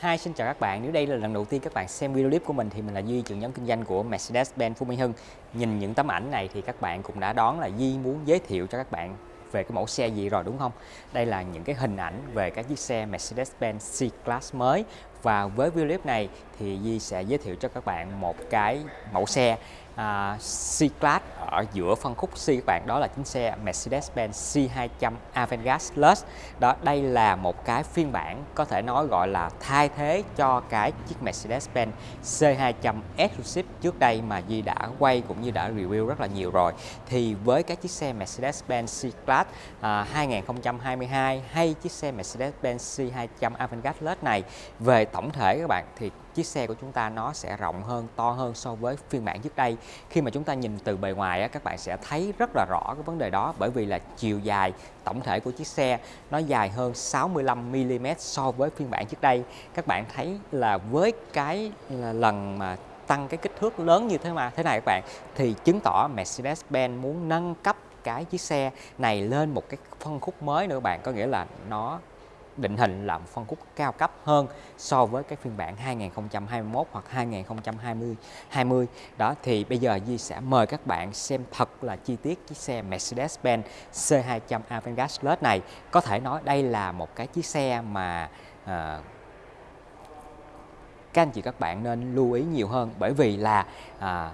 Hi, xin chào các bạn. Nếu đây là lần đầu tiên các bạn xem video clip của mình thì mình là Duy, trưởng nhóm kinh doanh của Mercedes-Benz Phú Mỹ Hưng. Nhìn những tấm ảnh này thì các bạn cũng đã đoán là Duy muốn giới thiệu cho các bạn về cái mẫu xe gì rồi đúng không? Đây là những cái hình ảnh về các chiếc xe Mercedes-Benz C-Class mới và với video clip này thì duy sẽ giới thiệu cho các bạn một cái mẫu xe À, C-Class ở giữa phân khúc C các bạn đó là chính xe Mercedes-Benz C200 Avantgarde Plus. Đó đây là một cái phiên bản có thể nói gọi là thay thế cho cái chiếc Mercedes-Benz C200 Exclusive trước đây mà Di đã quay cũng như đã review rất là nhiều rồi. Thì với các chiếc xe Mercedes-Benz C-Class à, 2022 hay chiếc xe Mercedes-Benz C200 Avantgarde Plus này về tổng thể các bạn thì chiếc xe của chúng ta nó sẽ rộng hơn, to hơn so với phiên bản trước đây. Khi mà chúng ta nhìn từ bề ngoài á, các bạn sẽ thấy rất là rõ cái vấn đề đó bởi vì là chiều dài tổng thể của chiếc xe nó dài hơn 65 mm so với phiên bản trước đây. Các bạn thấy là với cái là lần mà tăng cái kích thước lớn như thế mà thế này các bạn thì chứng tỏ Mercedes-Benz muốn nâng cấp cái chiếc xe này lên một cái phân khúc mới nữa các bạn có nghĩa là nó định hình là phân khúc cao cấp hơn so với cái phiên bản 2021 hoặc 2020 20 đó thì bây giờ Di sẽ mời các bạn xem thật là chi tiết chiếc xe Mercedes-Benz C200 Avantgarde Plus này. Có thể nói đây là một cái chiếc xe mà à, các anh chị các bạn nên lưu ý nhiều hơn bởi vì là à,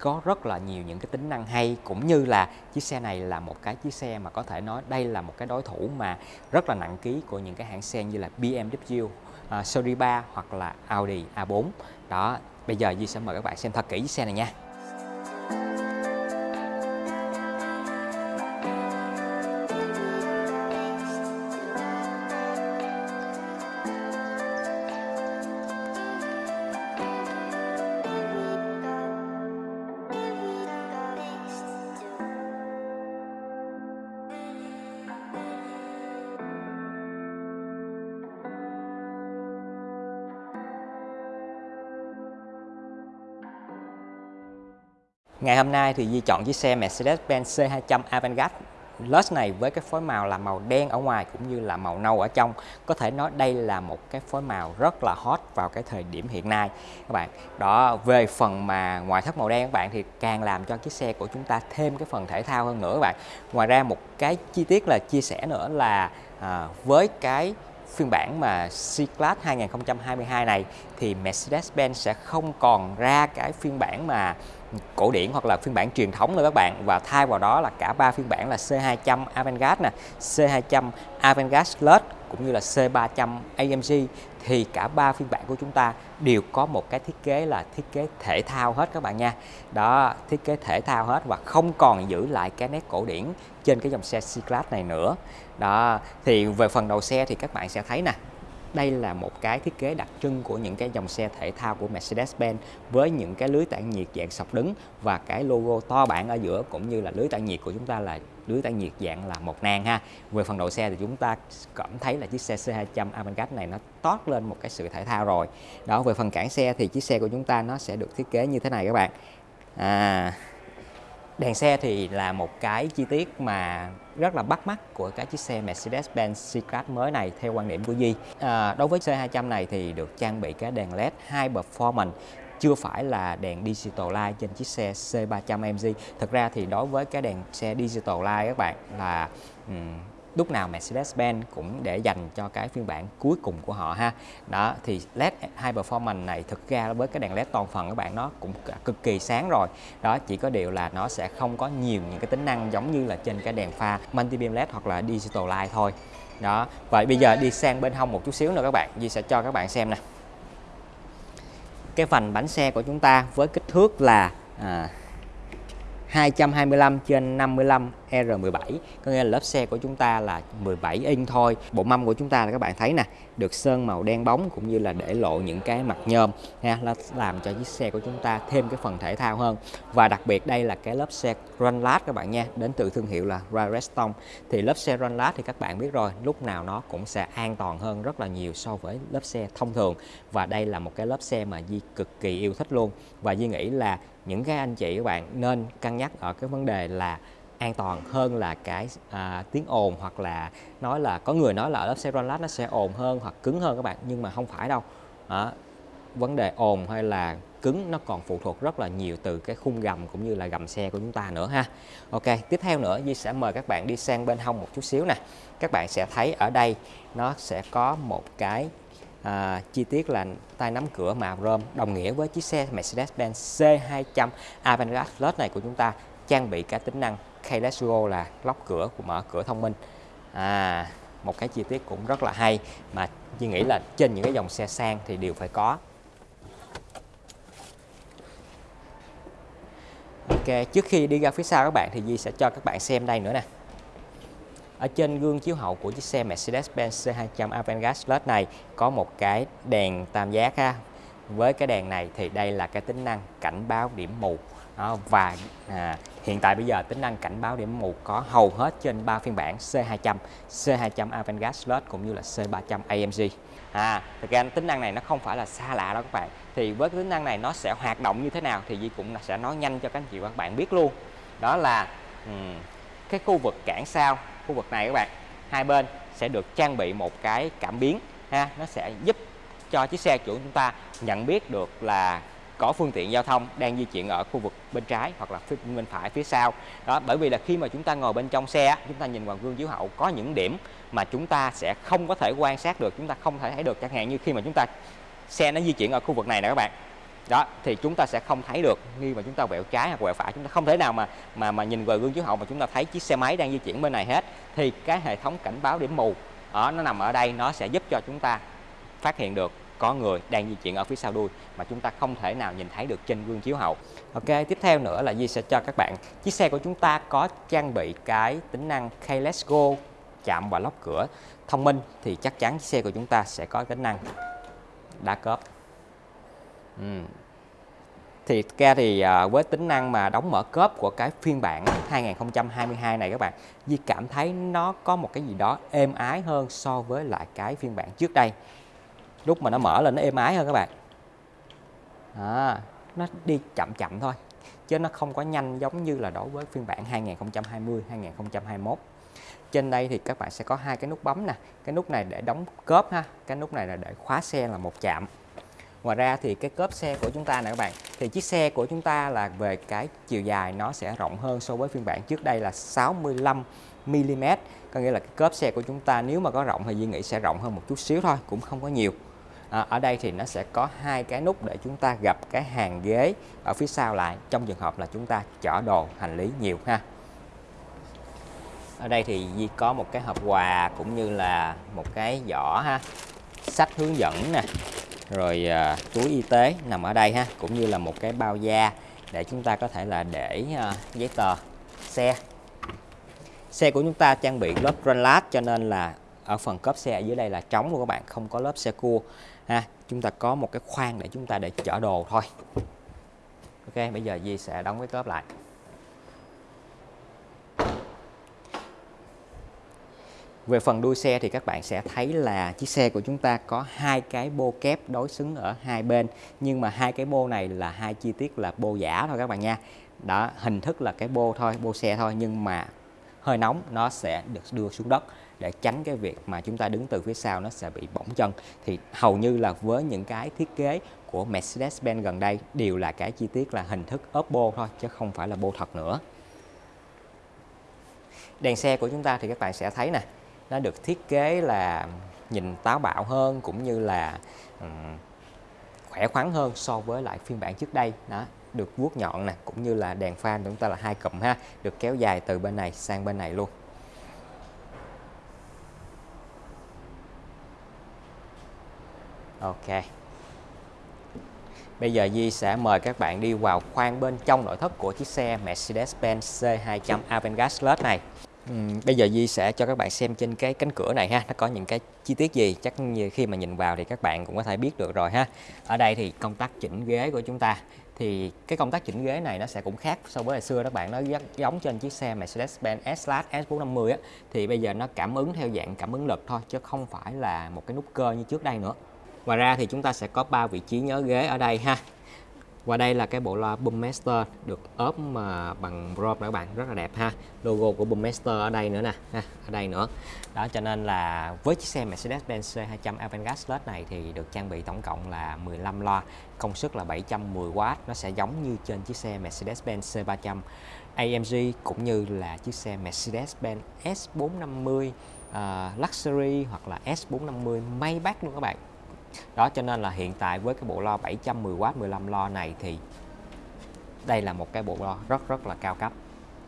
có rất là nhiều những cái tính năng hay cũng như là chiếc xe này là một cái chiếc xe mà có thể nói đây là một cái đối thủ mà rất là nặng ký của những cái hãng xe như là BMW, uh, à, Series 3 hoặc là Audi A4 đó bây giờ Di sẽ mời các bạn xem thật kỹ chiếc xe này nha. Ngày hôm nay thì Di chọn chiếc xe Mercedes-Benz C200 Avantgarde. Plus này với cái phối màu là màu đen ở ngoài cũng như là màu nâu ở trong. Có thể nói đây là một cái phối màu rất là hot vào cái thời điểm hiện nay. Các bạn đó về phần mà ngoại thất màu đen các bạn thì càng làm cho chiếc xe của chúng ta thêm cái phần thể thao hơn nữa các bạn. Ngoài ra một cái chi tiết là chia sẻ nữa là à, với cái phiên bản mà C-Class 2022 này thì Mercedes-Benz sẽ không còn ra cái phiên bản mà cổ điển hoặc là phiên bản truyền thống nữa các bạn và thay vào đó là cả ba phiên bản là C200 Avantgarde nè, C200 Avantgarde Plus cũng như là C300 AMG thì cả ba phiên bản của chúng ta đều có một cái thiết kế là thiết kế thể thao hết các bạn nha. Đó, thiết kế thể thao hết và không còn giữ lại cái nét cổ điển trên cái dòng xe C-Class này nữa. Đó, thì về phần đầu xe thì các bạn sẽ thấy nè, đây là một cái thiết kế đặc trưng của những cái dòng xe thể thao của Mercedes-Benz với những cái lưới tản nhiệt dạng sọc đứng và cái logo to bản ở giữa cũng như là lưới tản nhiệt của chúng ta là lưới tản nhiệt dạng là một nang ha. Về phần đầu xe thì chúng ta cảm thấy là chiếc xe C200 Avantgarde này nó toát lên một cái sự thể thao rồi. Đó, về phần cản xe thì chiếc xe của chúng ta nó sẽ được thiết kế như thế này các bạn. À Đèn xe thì là một cái chi tiết mà rất là bắt mắt của cái chiếc xe Mercedes-Benz C-Class mới này theo quan điểm của Di. À, đối với C200 này thì được trang bị cái đèn LED High Performance chưa phải là đèn digital light trên chiếc xe C300 MG. Thực ra thì đối với cái đèn xe digital light các bạn là um, lúc nào Mercedes-Benz cũng để dành cho cái phiên bản cuối cùng của họ ha. Đó thì LED High Performance này thực ra với cái đèn LED toàn phần các bạn nó cũng cực kỳ sáng rồi. Đó chỉ có điều là nó sẽ không có nhiều những cái tính năng giống như là trên cái đèn pha multi beam LED hoặc là digital light thôi. Đó vậy bây giờ đi sang bên hông một chút xíu nữa các bạn. Di sẽ cho các bạn xem nè. Cái phần bánh xe của chúng ta với kích thước là à, 225 trên 55 R17 có nghĩa là lớp xe của chúng ta là 17 inch thôi. Bộ mâm của chúng ta là các bạn thấy nè, được sơn màu đen bóng cũng như là để lộ những cái mặt nhôm, ha là làm cho chiếc xe của chúng ta thêm cái phần thể thao hơn. Và đặc biệt đây là cái lớp xe run các bạn nha, đến từ thương hiệu là Redstone thì lớp xe run thì các bạn biết rồi, lúc nào nó cũng sẽ an toàn hơn rất là nhiều so với lớp xe thông thường. Và đây là một cái lớp xe mà Di cực kỳ yêu thích luôn. Và Di nghĩ là những cái anh chị các bạn nên cân nhắc ở cái vấn đề là an toàn hơn là cái à, tiếng ồn hoặc là nói là có người nói là ở lớp xe lát nó sẽ ồn hơn hoặc cứng hơn các bạn nhưng mà không phải đâu. À, vấn đề ồn hay là cứng nó còn phụ thuộc rất là nhiều từ cái khung gầm cũng như là gầm xe của chúng ta nữa ha. Ok tiếp theo nữa Di sẽ mời các bạn đi sang bên hông một chút xíu nè. Các bạn sẽ thấy ở đây nó sẽ có một cái à, chi tiết là tay nắm cửa màu rơm đồng nghĩa với chiếc xe Mercedes-Benz C200 Avantgarde Plus này của chúng ta trang bị cả tính năng Keyless Go là lóc cửa của mở cửa thông minh. À một cái chi tiết cũng rất là hay mà Duy nghĩ là trên những cái dòng xe sang thì đều phải có. Ok trước khi đi ra phía sau các bạn thì Di sẽ cho các bạn xem đây nữa nè ở trên gương chiếu hậu của chiếc xe Mercedes-Benz C200 Avantgarde Plus này có một cái đèn tam giác ha. Với cái đèn này thì đây là cái tính năng cảnh báo điểm mù đó, và à, hiện tại bây giờ tính năng cảnh báo điểm mù có hầu hết trên ba phiên bản C200, C200 Avantgarde Plus cũng như là C300 AMG. À, thực ra tính năng này nó không phải là xa lạ đâu các bạn. Thì với cái tính năng này nó sẽ hoạt động như thế nào thì Di cũng sẽ nói nhanh cho các anh chị và các bạn biết luôn. Đó là um, cái khu vực cản sau khu vực này các bạn. Hai bên sẽ được trang bị một cái cảm biến, ha. Nó sẽ giúp cho chiếc xe chủ chúng ta nhận biết được là có phương tiện giao thông đang di chuyển ở khu vực bên trái hoặc là phía, bên phải, phía sau. Đó, bởi vì là khi mà chúng ta ngồi bên trong xe chúng ta nhìn vào gương chiếu hậu, có những điểm mà chúng ta sẽ không có thể quan sát được, chúng ta không thể thấy được. Chẳng hạn như khi mà chúng ta, xe nó di chuyển ở khu vực này nè các bạn đó, thì chúng ta sẽ không thấy được. Khi mà chúng ta quẹo trái hoặc quẹo phải, chúng ta không thể nào mà mà mà nhìn vào gương chiếu hậu mà chúng ta thấy chiếc xe máy đang di chuyển bên này hết. Thì cái hệ thống cảnh báo điểm mù ở nó nằm ở đây, nó sẽ giúp cho chúng ta phát hiện được có người đang di chuyển ở phía sau đuôi mà chúng ta không thể nào nhìn thấy được trên gương chiếu hậu. Ok, tiếp theo nữa là Di sẽ cho các bạn. Chiếc xe của chúng ta có trang bị cái tính năng Keyless Go, chạm và lóc cửa. Thông minh thì chắc chắn chiếc xe của chúng ta sẽ có tính năng đá cớp Ừ. Thì ra thì à, với tính năng mà đóng mở cốp của cái phiên bản 2022 này các bạn Di cảm thấy nó có một cái gì đó êm ái hơn so với lại cái phiên bản trước đây. Lúc mà nó mở lên nó êm ái hơn các bạn. À, Nó đi chậm chậm thôi Chứ nó không có nhanh giống như là đối với phiên bản 2020, 2021 trên đây thì các bạn sẽ có hai cái nút bấm nè. Cái nút này để đóng cốp ha cái nút này là để khóa xe là một chạm. Ngoài ra thì cái cốp xe của chúng ta nè các bạn thì chiếc xe của chúng ta là về cái chiều dài nó sẽ rộng hơn so với phiên bản trước đây là 65 mm có nghĩa là cái cốp xe của chúng ta nếu mà có rộng thì Duy nghĩ sẽ rộng hơn một chút xíu thôi cũng không có nhiều. À, ở đây thì nó sẽ có hai cái nút để chúng ta gặp cái hàng ghế ở phía sau lại. Trong trường hợp là chúng ta chở đồ hành lý nhiều ha. Ở đây thì Di có một cái hộp quà cũng như là một cái giỏ ha. Sách hướng dẫn nè rồi à, túi y tế nằm ở đây ha cũng như là một cái bao da để chúng ta có thể là để à, giấy tờ xe. Xe của chúng ta trang bị lớp lát cho nên là ở phần cốp xe ở dưới đây là trống luôn các bạn không có lớp xe cua ha. Chúng ta có một cái khoang để chúng ta để chở đồ thôi. Ok bây giờ Di sẽ đóng cái cốp lại. Về phần đuôi xe thì các bạn sẽ thấy là chiếc xe của chúng ta có hai cái bô kép đối xứng ở hai bên. Nhưng mà hai cái bô này là hai chi tiết là bô giả thôi các bạn nha. Đó, hình thức là cái bô thôi, bô xe thôi. Nhưng mà hơi nóng nó sẽ được đưa xuống đất để tránh cái việc mà chúng ta đứng từ phía sau nó sẽ bị bỏng chân. Thì hầu như là với những cái thiết kế của Mercedes-Benz gần đây đều là cái chi tiết là hình thức ốp bô thôi chứ không phải là bô thật nữa. Đèn xe của chúng ta thì các bạn sẽ thấy nè nó được thiết kế là nhìn táo bạo hơn cũng như là um, khỏe khoắn hơn so với lại phiên bản trước đây. Đó được vuốt nhọn nè cũng như là đèn pha chúng ta là hai cụm ha được kéo dài từ bên này sang bên này luôn. Ok. Bây giờ Di sẽ mời các bạn đi vào khoang bên trong nội thất của chiếc xe Mercedes-Benz C200 Avantgarde Plus này. Uhm, bây giờ Di sẽ cho các bạn xem trên cái cánh cửa này ha. Nó có những cái chi tiết gì? Chắc như khi mà nhìn vào thì các bạn cũng có thể biết được rồi ha. Ở đây thì công tắc chỉnh ghế của chúng ta. Thì cái công tác chỉnh ghế này nó sẽ cũng khác so với hồi xưa các bạn. Nó giống trên chiếc xe Mercedes-Benz S-Class S450 á. Thì bây giờ nó cảm ứng theo dạng cảm ứng lực thôi chứ không phải là một cái nút cơ như trước đây nữa. Ngoài ra thì chúng ta sẽ có ba vị trí nhớ ghế ở đây ha và đây là cái bộ loa Boommaster được ốp mà bằng brom các bạn rất là đẹp ha. Logo của Boommaster ở đây nữa nè ha ở đây nữa. Đó cho nên là với chiếc xe Mercedes-Benz C200 Avantgarde Slot này thì được trang bị tổng cộng là 15 loa công suất là 710W nó sẽ giống như trên chiếc xe Mercedes-Benz C300 AMG cũng như là chiếc xe Mercedes-Benz S450 uh, ờ, Luxury hoặc là S450 Maybach luôn các bạn đó cho nên là hiện tại với cái bộ lo 710W 15 lo này thì đây là một cái bộ lo rất rất là cao cấp.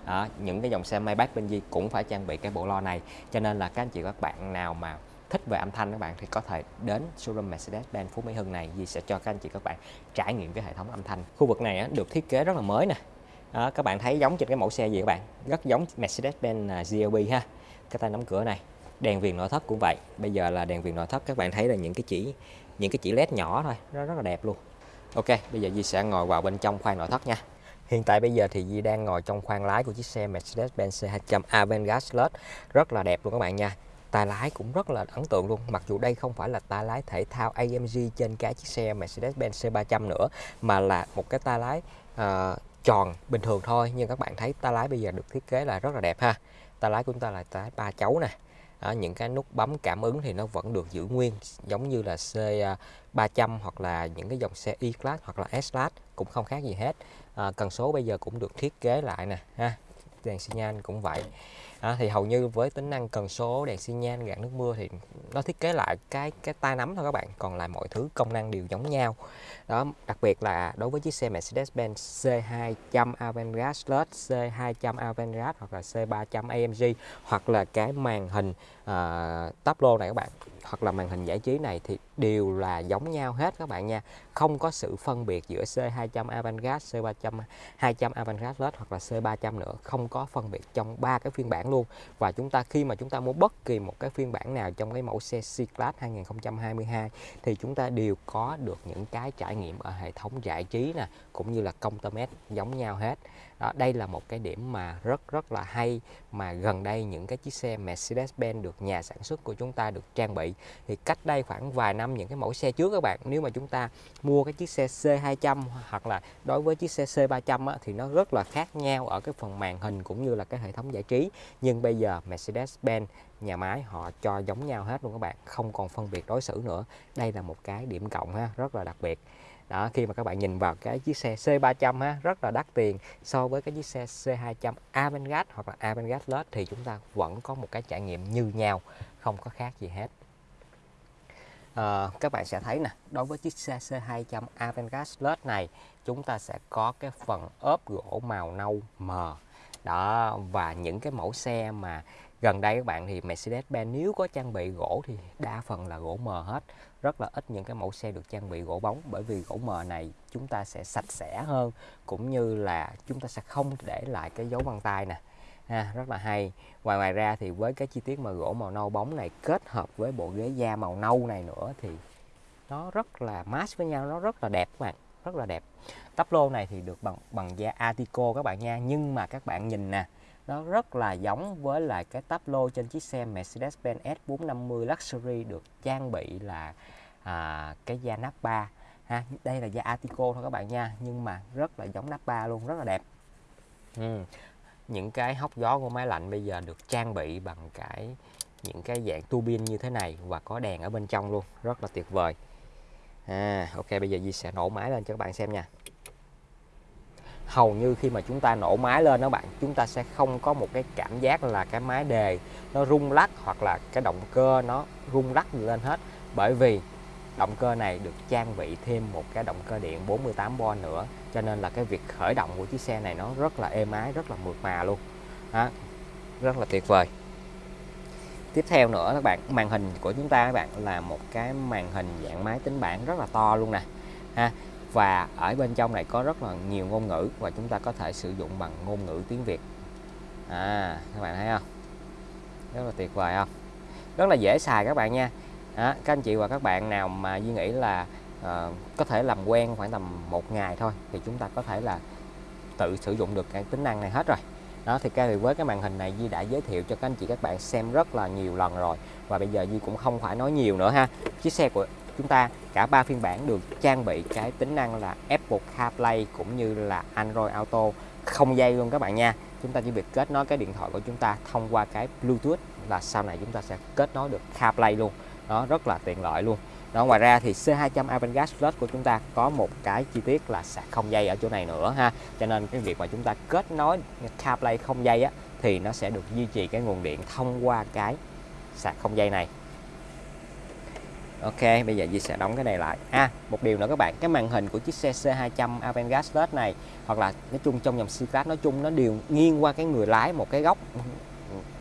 Đó, những cái dòng xe Maybach bên Di cũng phải trang bị cái bộ lo này. Cho nên là các anh chị các bạn nào mà thích về âm thanh các bạn thì có thể đến showroom Mercedes-Benz Phú Mỹ Hưng này Di sẽ cho các anh chị các bạn trải nghiệm cái hệ thống âm thanh. Khu vực này á, được thiết kế rất là mới nè. Đó, các bạn thấy giống trên cái mẫu xe gì các bạn? Rất giống Mercedes-Benz à, GLB ha. Cái tay nắm cửa này đèn viền nội thất cũng vậy. Bây giờ là đèn viền nội thất các bạn thấy là những cái chỉ những cái chỉ led nhỏ thôi nó rất là đẹp luôn. Ok bây giờ Di sẽ ngồi vào bên trong khoang nội thất nha. Hiện tại bây giờ thì Di đang ngồi trong khoang lái của chiếc xe Mercedes-Benz C200 Avantgarde Slot rất là đẹp luôn các bạn nha. Tay lái cũng rất là ấn tượng luôn. Mặc dù đây không phải là tay lái thể thao AMG trên cái chiếc xe Mercedes-Benz C300 nữa mà là một cái tay lái uh, tròn bình thường thôi. Nhưng các bạn thấy tay lái bây giờ được thiết kế là rất là đẹp ha. Tay lái của chúng ta là tay ba chấu nè đó, những cái nút bấm cảm ứng thì nó vẫn được giữ nguyên giống như là C300 à, hoặc là những cái dòng xe E-Class hoặc là S-Class cũng không khác gì hết. À, cần số bây giờ cũng được thiết kế lại nè ha. Đèn xi nhan cũng vậy à, thì hầu như với tính năng cần số đèn xi nhan gạt nước mưa thì nó thiết kế lại cái cái tay nắm thôi các bạn còn lại mọi thứ công năng đều giống nhau. Đó đặc biệt là đối với chiếc xe Mercedes-Benz C200 Avantgarde Slot C200 Avantgarde hoặc là C300 AMG hoặc là cái màn hình ờ, uh, táp lô này các bạn hoặc là màn hình giải trí này thì đều là giống nhau hết các bạn nha. Không có sự phân biệt giữa C200 Avantgarde, C300 200 Avantgarde Plus hoặc là C300 nữa không có phân biệt trong ba cái phiên bản luôn. Và chúng ta, khi mà chúng ta mua bất kỳ một cái phiên bản nào trong cái mẫu xe C-Class 2022 thì chúng ta đều có được những cái trải nghiệm ở hệ thống giải trí nè, cũng như là công tơ mét giống nhau hết đó, đây là một cái điểm mà rất rất là hay mà gần đây những cái chiếc xe Mercedes-Benz được nhà sản xuất của chúng ta được trang bị. Thì cách đây khoảng vài năm những cái mẫu xe trước các bạn nếu mà chúng ta mua cái chiếc xe C200 hoặc là đối với chiếc xe C300 á, thì nó rất là khác nhau ở cái phần màn hình cũng như là cái hệ thống giải trí. Nhưng bây giờ Mercedes-Benz nhà máy họ cho giống nhau hết luôn các bạn không còn phân biệt đối xử nữa. Đây là một cái điểm cộng ha rất là đặc biệt đó khi mà các bạn nhìn vào cái chiếc xe C300 ha rất là đắt tiền. So với cái chiếc xe C200 Avantgarde hoặc là Avantgarde Plus thì chúng ta vẫn có một cái trải nghiệm như nhau không có khác gì hết. À, các bạn sẽ thấy nè đối với chiếc xe C200 Avantgarde Plus này chúng ta sẽ có cái phần ốp gỗ màu nâu mờ. Đó và những cái mẫu xe mà gần đây các bạn thì Mercedes-Benz nếu có trang bị gỗ thì đa phần là gỗ mờ hết. Rất là ít những cái mẫu xe được trang bị gỗ bóng bởi vì gỗ mờ này chúng ta sẽ sạch sẽ hơn cũng như là chúng ta sẽ không để lại cái dấu vân tay nè. Ha, rất là hay. Ngoài ngoài ra thì với cái chi tiết mà gỗ màu nâu bóng này kết hợp với bộ ghế da màu nâu này nữa thì nó rất là match với nhau nó rất là đẹp các bạn rất là đẹp. Tắp lô này thì được bằng bằng da Atico các bạn nha. Nhưng mà các bạn nhìn nè nó rất là giống với lại cái tắp lô trên chiếc xe Mercedes-Benz S450 Luxury được trang bị là à, cái da Nappa ha. Đây là da Atico thôi các bạn nha nhưng mà rất là giống Nappa luôn rất là đẹp. Ừ. những cái hốc gió của máy lạnh bây giờ được trang bị bằng cái những cái dạng tuabin như thế này và có đèn ở bên trong luôn rất là tuyệt vời. À, ok bây giờ Di sẽ nổ máy lên cho các bạn xem nha hầu như khi mà chúng ta nổ máy lên đó bạn chúng ta sẽ không có một cái cảm giác là cái máy đề nó rung lắc hoặc là cái động cơ nó rung lắc lên hết. Bởi vì động cơ này được trang bị thêm một cái động cơ điện 48V nữa cho nên là cái việc khởi động của chiếc xe này nó rất là êm ái rất là mượt mà luôn. Đó, rất là tuyệt vời. Tiếp theo nữa các bạn màn hình của chúng ta các bạn là một cái màn hình dạng máy tính bảng rất là to luôn nè. Ha và ở bên trong này có rất là nhiều ngôn ngữ và chúng ta có thể sử dụng bằng ngôn ngữ tiếng Việt. À các bạn thấy không? Rất là tuyệt vời không? Rất là dễ xài các bạn nha. À, các anh chị và các bạn nào mà Duy nghĩ là uh, có thể làm quen khoảng tầm một ngày thôi thì chúng ta có thể là tự sử dụng được cái tính năng này hết rồi. Đó thì cái với cái màn hình này Di đã giới thiệu cho các anh chị các bạn xem rất là nhiều lần rồi. Và bây giờ Di cũng không phải nói nhiều nữa ha. Chiếc xe của chúng ta, cả ba phiên bản được trang bị cái tính năng là Apple CarPlay cũng như là Android Auto không dây luôn các bạn nha. Chúng ta chỉ việc kết nối cái điện thoại của chúng ta thông qua cái Bluetooth là sau này chúng ta sẽ kết nối được CarPlay luôn. Nó rất là tiện lợi luôn. Đó, ngoài ra thì C200 Avantgarde Plus của chúng ta có một cái chi tiết là sạc không dây ở chỗ này nữa ha. Cho nên cái việc mà chúng ta kết nối CarPlay không dây á, thì nó sẽ được duy trì cái nguồn điện thông qua cái sạc không dây này. Ok, bây giờ Di sẽ đóng cái này lại. À, một điều nữa các bạn, cái màn hình của chiếc xe C200 Avantgarde Plus này hoặc là nói chung trong dòng C-Class nói chung nó đều nghiêng qua cái người lái một cái góc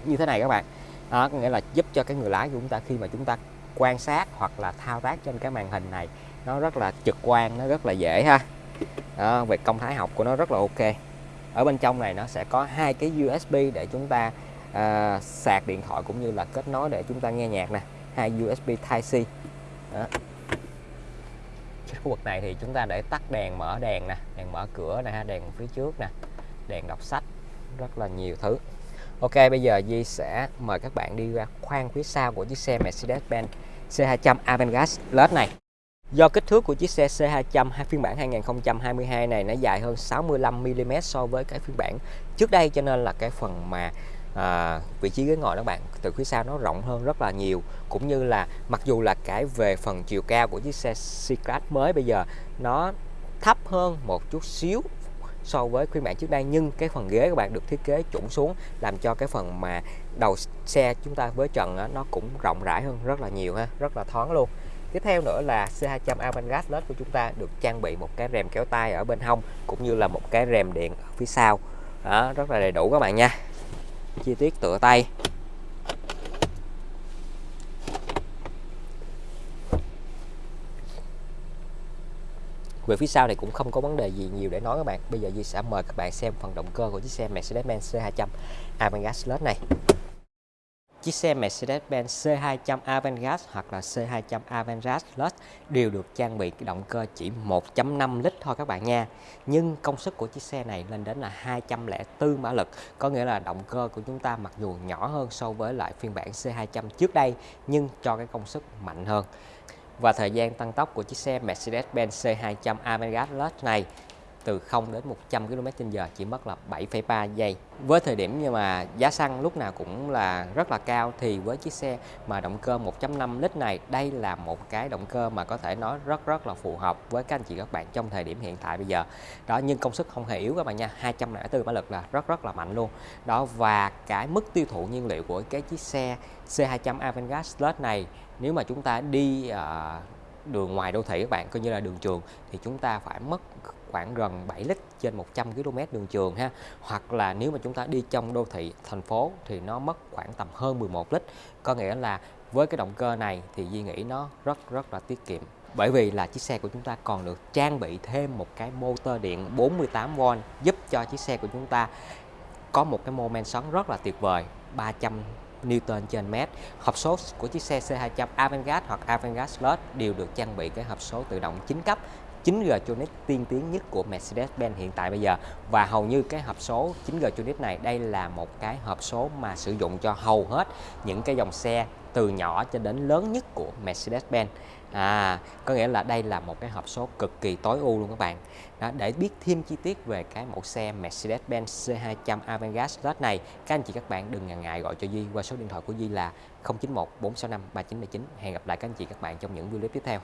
như thế này các bạn. Đó, có nghĩa là giúp cho cái người lái của chúng ta khi mà chúng ta quan sát hoặc là thao tác trên cái màn hình này nó rất là trực quan, nó rất là dễ ha. Đó, về công thái học của nó rất là ok. Ở bên trong này nó sẽ có hai cái USB để chúng ta uh, sạc điện thoại cũng như là kết nối để chúng ta nghe nhạc nè hai USB Type C đó. khu vực này thì chúng ta để tắt đèn mở đèn nè, đèn mở cửa nè, đèn phía trước nè, đèn đọc sách, rất là nhiều thứ Ok, bây giờ Di sẽ mời các bạn đi ra khoang phía sau của chiếc xe Mercedes-Benz C200 Avantgarde Plus này Do kích thước của chiếc xe C200 phiên bản 2022 này nó dài hơn 65mm so với cái phiên bản trước đây, cho nên là cái phần mà à, vị trí ghế ngồi đó bạn từ phía sau nó rộng hơn rất là nhiều. Cũng như là mặc dù là cái về phần chiều cao của chiếc xe C-Class mới bây giờ nó thấp hơn một chút xíu so với phiên bản trước đây nhưng cái phần ghế các bạn được thiết kế chuẩn xuống làm cho cái phần mà đầu xe chúng ta với trần đó, nó cũng rộng rãi hơn rất là nhiều ha rất là thoáng luôn. Tiếp theo nữa là C200 Avantgarde LED của chúng ta được trang bị một cái rèm kéo tay ở bên hông cũng như là một cái rèm điện ở phía sau. Đó rất là đầy đủ các bạn nha chi tiết tựa tay. Về phía sau thì cũng không có vấn đề gì nhiều để nói các bạn. Bây giờ Di sẽ mời các bạn xem phần động cơ của chiếc xe Mercedes-Benz C200 Avantgarde Plus này. Chiếc xe Mercedes-Benz C200 Avantgarde hoặc là C200 Avantgarde Plus đều được trang bị động cơ chỉ 1.5 lít thôi các bạn nha. Nhưng công suất của chiếc xe này lên đến là 204 mã lực, có nghĩa là động cơ của chúng ta mặc dù nhỏ hơn so với lại phiên bản C200 trước đây nhưng cho cái công suất mạnh hơn. Và thời gian tăng tốc của chiếc xe Mercedes-Benz C200 Avantgarde Plus này từ 0 đến 100 km/h chỉ mất là 7,3 giây. Với thời điểm nhưng mà giá xăng lúc nào cũng là rất là cao thì với chiếc xe mà động cơ 1.5 lít này đây là một cái động cơ mà có thể nói rất rất là phù hợp với các anh chị các bạn trong thời điểm hiện tại bây giờ. Đó nhưng công suất không hề yếu các bạn nha, 204 mã lực là rất rất là mạnh luôn. Đó và cái mức tiêu thụ nhiên liệu của cái chiếc xe C200 Avantgarde Plus này nếu mà chúng ta đi uh, đường ngoài đô thị các bạn, coi như là đường trường, thì chúng ta phải mất khoảng gần 7 lít trên 100 km đường trường ha. Hoặc là nếu mà chúng ta đi trong đô thị thành phố thì nó mất khoảng tầm hơn 11 lít. Có nghĩa là với cái động cơ này thì Di nghĩ nó rất rất là tiết kiệm. Bởi vì là chiếc xe của chúng ta còn được trang bị thêm một cái motor điện 48V giúp cho chiếc xe của chúng ta có một cái mô men xoắn rất là tuyệt vời 300 Newton trên mét. Hộp số của chiếc xe C200 Avantgarde hoặc Avantgarde Plus đều được trang bị cái hộp số tự động 9 cấp 9G Tronic tiên tiến nhất của Mercedes-Benz hiện tại bây giờ. Và hầu như cái hộp số 9G Tronic này đây là một cái hộp số mà sử dụng cho hầu hết những cái dòng xe từ nhỏ cho đến lớn nhất của Mercedes-Benz. À có nghĩa là đây là một cái hộp số cực kỳ tối ưu luôn các bạn. Đó, để biết thêm chi tiết về cái mẫu xe Mercedes-Benz C200 Avantgarde Plus này các anh chị các bạn đừng ngần ngại gọi cho Di qua số điện thoại của Di là 091 465 3979 hẹn gặp lại các anh chị các bạn trong những video tiếp theo.